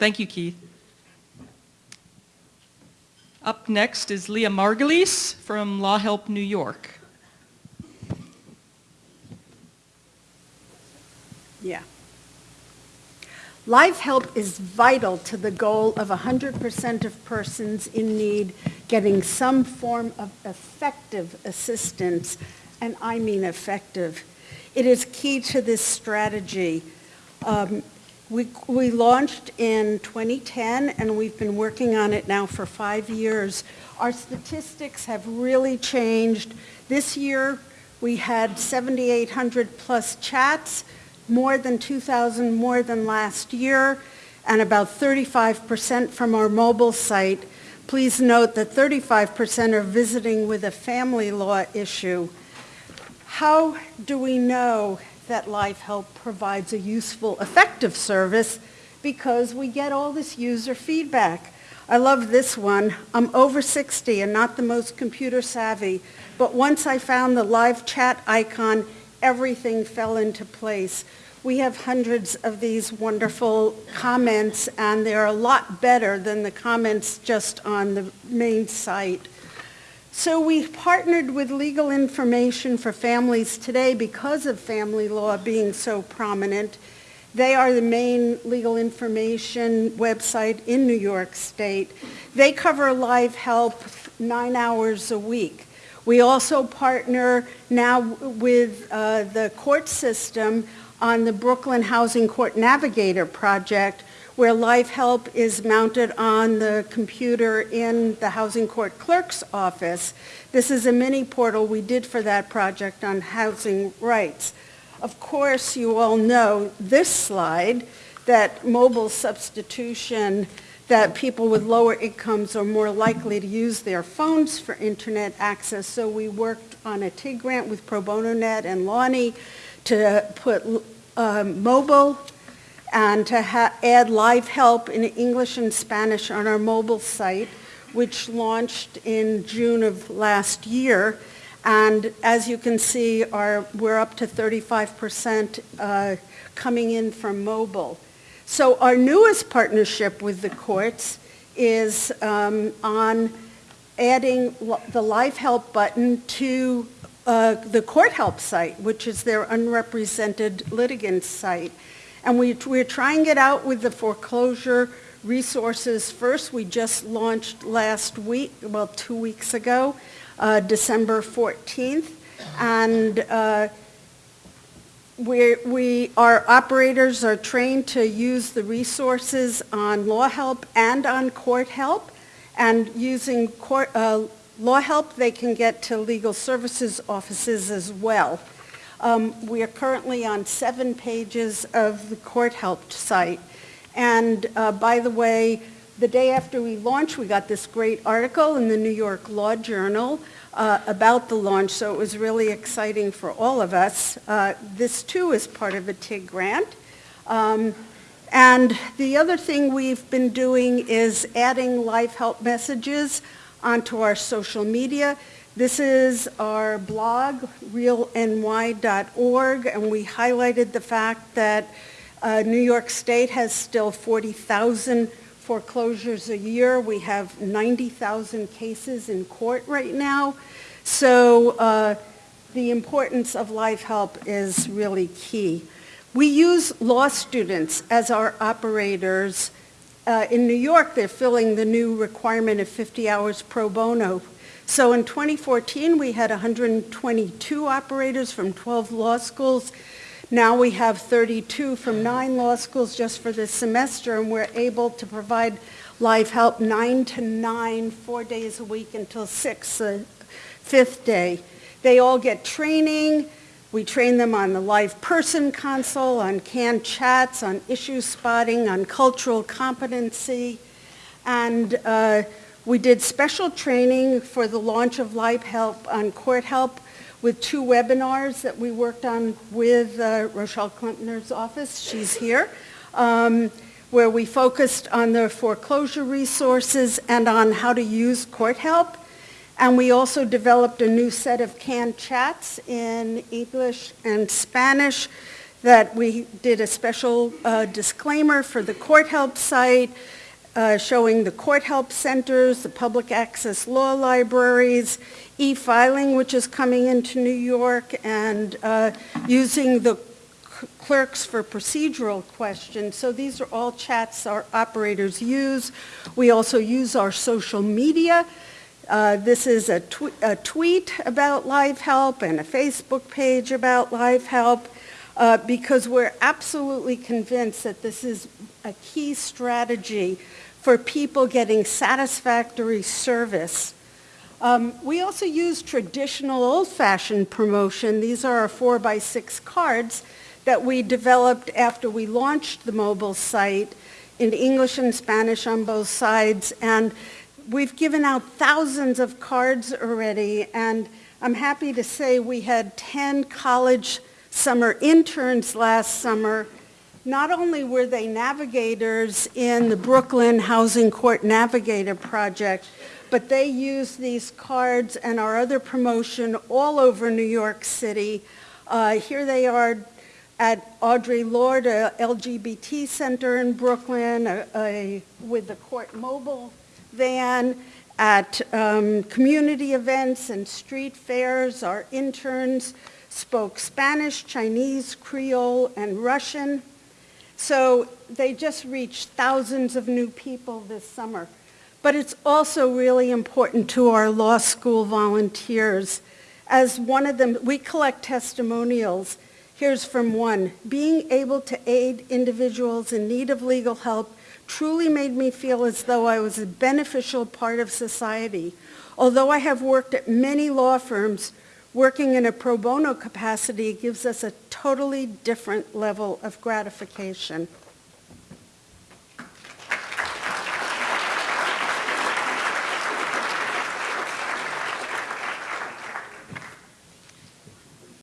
Thank you, Keith. Up next is Leah Margulies from Law Help New York. Yeah. Live help is vital to the goal of 100% of persons in need getting some form of effective assistance, and I mean effective. It is key to this strategy. Um, we, we launched in 2010 and we've been working on it now for five years. Our statistics have really changed. This year we had 7,800 plus chats, more than 2,000 more than last year, and about 35% from our mobile site. Please note that 35% are visiting with a family law issue. How do we know that Live Help provides a useful, effective service because we get all this user feedback. I love this one. I'm over 60 and not the most computer savvy, but once I found the live chat icon, everything fell into place. We have hundreds of these wonderful comments and they're a lot better than the comments just on the main site. So we partnered with Legal Information for Families today because of family law being so prominent. They are the main legal information website in New York State. They cover live help nine hours a week. We also partner now with uh, the court system on the Brooklyn Housing Court Navigator project, where Live Help is mounted on the computer in the Housing Court Clerk's office. This is a mini portal we did for that project on housing rights. Of course, you all know this slide, that mobile substitution, that people with lower incomes are more likely to use their phones for internet access. So we worked on a TIG grant with Pro Bono Net and Lonnie to put um, mobile and to add live help in English and Spanish on our mobile site, which launched in June of last year. And as you can see, our, we're up to 35% uh, coming in from mobile. So our newest partnership with the courts is um, on adding the Live Help button to uh, the Court Help site, which is their unrepresented litigants site. And we, we're trying it out with the foreclosure resources first. We just launched last week, well, two weeks ago, uh, December 14th. And uh, we we, our operators are trained to use the resources on law help and on court help. And using court, uh, law help, they can get to legal services offices as well. Um, we are currently on seven pages of the court helped site. And uh, by the way, the day after we launched, we got this great article in the New York Law Journal uh, about the launch, so it was really exciting for all of us. Uh, this too is part of a TIG grant. Um, and the other thing we've been doing is adding live help messages onto our social media. This is our blog, realny.org, and we highlighted the fact that uh, New York State has still 40,000 foreclosures a year. We have 90,000 cases in court right now. So uh, the importance of live help is really key. We use law students as our operators. Uh, in New York, they're filling the new requirement of 50 hours pro bono so in 2014, we had 122 operators from 12 law schools. Now we have 32 from nine law schools just for this semester, and we're able to provide live help nine to nine, four days a week until six, the fifth day. They all get training. We train them on the live person console, on canned chats, on issue spotting, on cultural competency. And uh, we did special training for the launch of Live Help on Court Help with two webinars that we worked on with uh, Rochelle Klempner's office. She's here. Um, where we focused on the foreclosure resources and on how to use court help. And we also developed a new set of canned chats in English and Spanish that we did a special uh, disclaimer for the Court Help site, uh, showing the court help centers, the public access law libraries, e-filing, which is coming into New York, and uh, using the clerks for procedural questions. So these are all chats our operators use. We also use our social media. Uh, This is a tw- a tweet about Live Help and a Facebook page about Live Help, uh, because we're absolutely convinced that this is a key strategy for people getting satisfactory service. Um, We also use traditional old-fashioned promotion. These are our four-by-six cards that we developed after we launched the mobile site in English and Spanish on both sides. And we've given out thousands of cards already, and I'm happy to say we had 10 college summer interns last summer. Not only were they navigators in the Brooklyn Housing Court Navigator Project, but they used these cards and our other promotion all over New York City. Uh, Here they are at Audre Lorde, a LGBT center in Brooklyn, a- a- with the court mobile van, at um, community events and street fairs. Our interns spoke Spanish, Chinese, Creole, and Russian. So they just reached thousands of new people this summer. But it's also really important to our law school volunteers. As one of them, we collect testimonials. Here's from one. Being able to aid individuals in need of legal help truly made me feel as though I was a beneficial part of society. Although I have worked at many law firms, working in a pro bono capacity gives us a totally different level of gratification.